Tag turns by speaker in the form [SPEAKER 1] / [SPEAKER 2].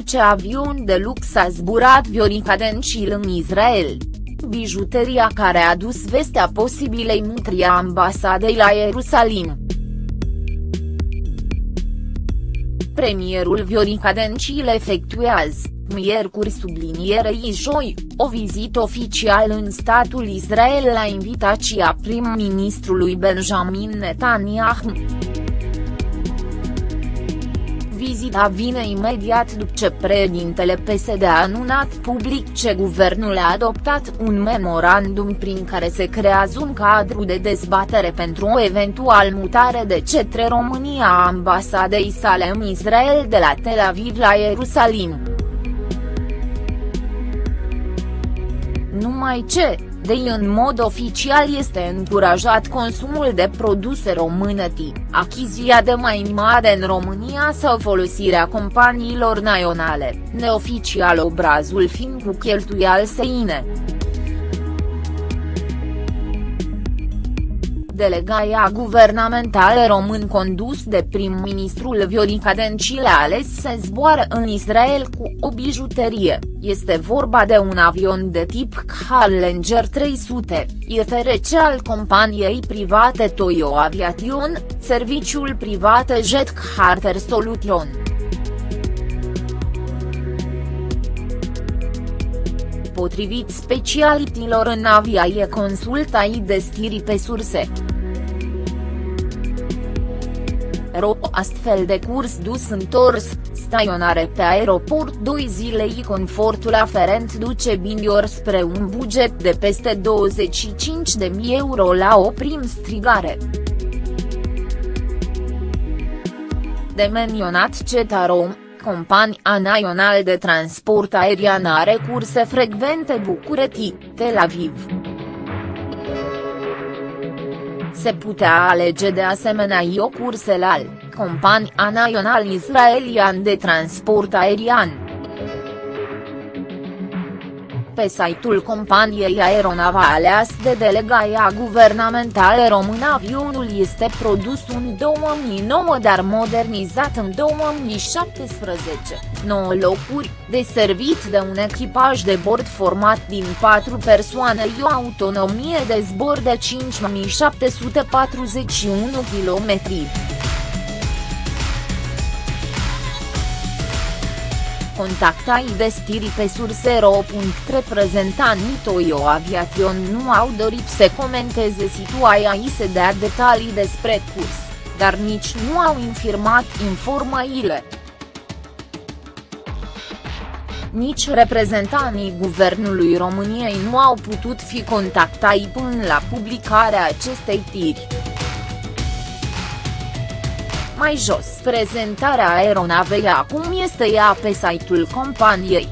[SPEAKER 1] ce avion de lux a zburat Viorica Dencil în Israel. Bijuteria care a dus vestea posibilei mutri a ambasadei la Ierusalim. Premierul Viorica Dencil efectuează, miercuri sublinierei joi, o vizită oficială în statul Israel la invitația prim-ministrului Benjamin Netanyahu. Vizita vine imediat după ce președintele PSD a anunțat public ce guvernul a adoptat un memorandum prin care se creează un cadru de dezbatere pentru o eventual mutare de cetre România a ambasadei sale în Israel de la Tel Aviv la Ierusalim. Numai ce, de în mod oficial este încurajat consumul de produse românăti, achizia de mai mare în România sau folosirea companiilor naționale, neoficial obrazul fiind cu cheltuial seine. Delegaia guvernamentală român condus de prim-ministrul Viorica Dencil a ales să zboare în Israel cu o bijuterie, este vorba de un avion de tip Challenger 300, IFRC al companiei private Toyo Aviation, serviciul privat Jet Charter Solution. Potrivit specialitilor în aviaie consultai de stiri pe surse. Ro astfel de curs dus întors, staționare pe aeroport 2 zilei confortul aferent duce Bindior spre un buget de peste 25.000 euro la o prim strigare. De menionat Cetarom, compania națională de transport aerian are curse frecvente București, Tel Aviv. Se putea alege de asemenea o cursele al, compania național israelian de transport aerian. Pe site-ul companiei aeronavale aleas de delegaia guvernamentală română avionul este produs în 2009 dar modernizat în 2017, 9 locuri, deservit de un echipaj de bord format din 4 persoane și o autonomie de zbor de 5741 km. Contactai destiri pe sursero. Reprezentanii Toyo Aviation nu au dorit să comenteze situația și să dea detalii despre curs, dar nici nu au infirmat informațiile. Nici reprezentanii Guvernului României nu au putut fi contactai până la publicarea acestei tiri. Mai jos prezentarea aeronavei acum este ea pe site-ul companiei.